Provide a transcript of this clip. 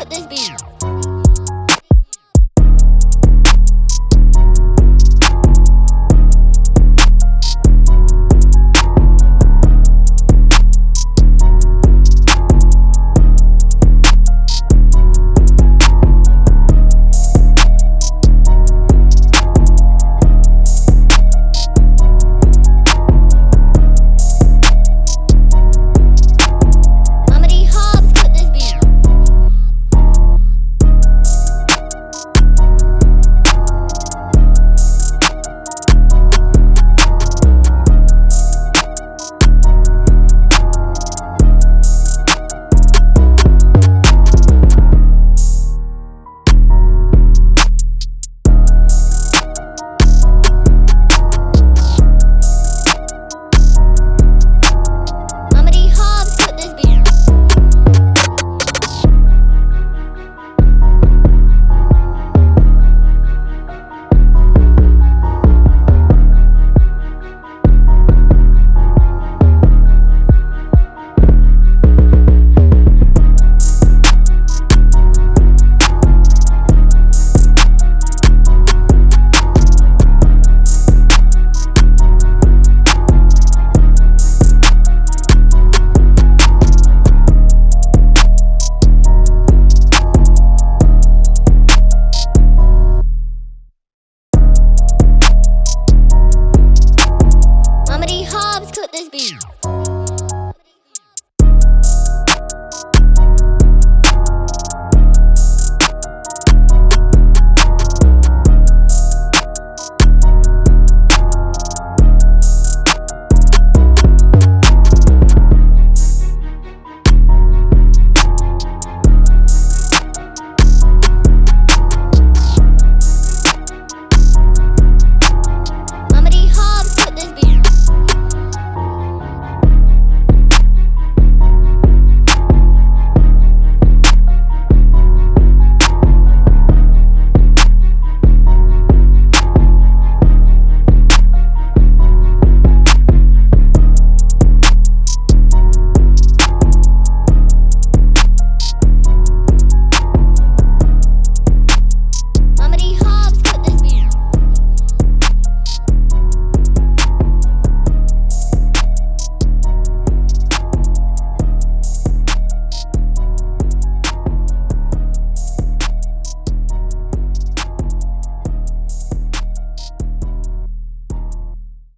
with this beat.